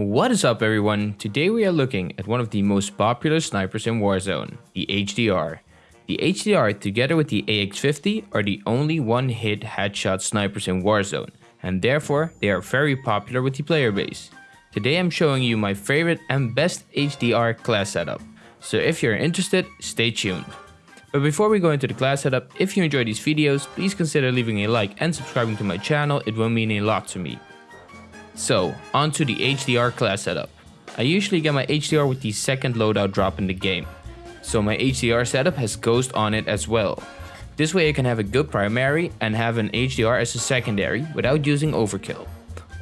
What is up everyone? Today we are looking at one of the most popular snipers in Warzone, the HDR. The HDR together with the AX50 are the only one-hit headshot snipers in Warzone and therefore they are very popular with the player base. Today I'm showing you my favorite and best HDR class setup, so if you're interested, stay tuned. But before we go into the class setup, if you enjoy these videos, please consider leaving a like and subscribing to my channel, it will mean a lot to me. So, onto the HDR class setup. I usually get my HDR with the second loadout drop in the game. So my HDR setup has Ghost on it as well. This way I can have a good primary and have an HDR as a secondary without using overkill.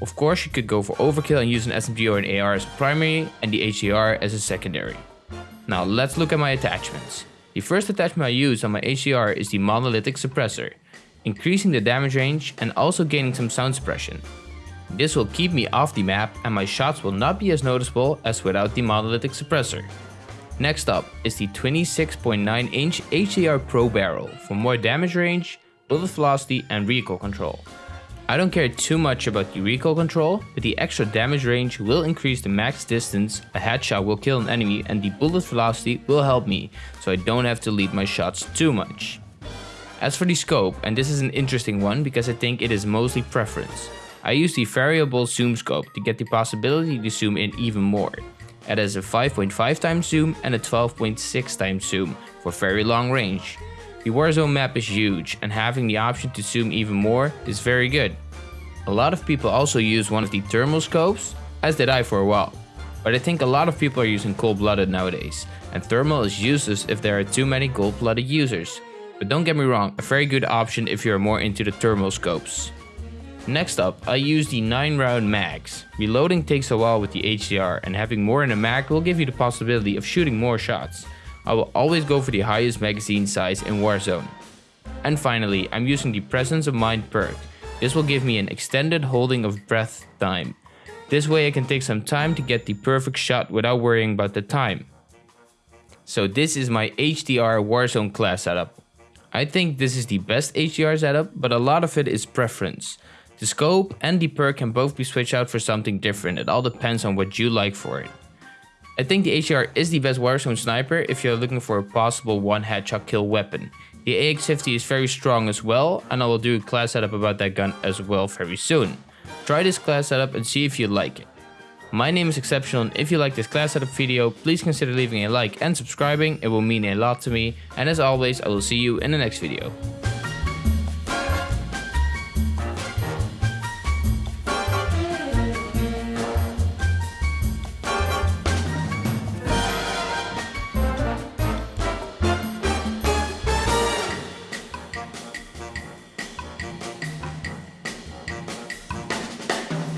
Of course you could go for overkill and use an SMG or an AR as a primary and the HDR as a secondary. Now let's look at my attachments. The first attachment I use on my HDR is the monolithic suppressor, increasing the damage range and also gaining some sound suppression. This will keep me off the map and my shots will not be as noticeable as without the monolithic suppressor. Next up is the 26.9 inch HDR Pro barrel for more damage range, bullet velocity and recoil control. I don't care too much about the recoil control, but the extra damage range will increase the max distance a headshot will kill an enemy and the bullet velocity will help me, so I don't have to lead my shots too much. As for the scope, and this is an interesting one because I think it is mostly preference. I use the variable zoom scope to get the possibility to zoom in even more. It has a 5.5 times zoom and a 12.6 times zoom for very long range. The Warzone map is huge and having the option to zoom even more is very good. A lot of people also use one of the thermal scopes, as did I for a while. But I think a lot of people are using cold-blooded nowadays, and thermal is useless if there are too many cold-blooded users. But don't get me wrong, a very good option if you are more into the thermal scopes. Next up, I use the 9 round mags. Reloading takes a while with the HDR and having more in a mag will give you the possibility of shooting more shots. I will always go for the highest magazine size in Warzone. And finally, I'm using the Presence of Mind perk. This will give me an extended holding of breath time. This way I can take some time to get the perfect shot without worrying about the time. So this is my HDR Warzone class setup. I think this is the best HDR setup, but a lot of it is preference. The scope and the perk can both be switched out for something different, it all depends on what you like for it. I think the HDR is the best Warzone sniper if you're looking for a possible one headshot kill weapon. The AX50 is very strong as well and I will do a class setup about that gun as well very soon. Try this class setup and see if you like it. My name is Exceptional and if you like this class setup video, please consider leaving a like and subscribing, it will mean a lot to me. And as always, I will see you in the next video.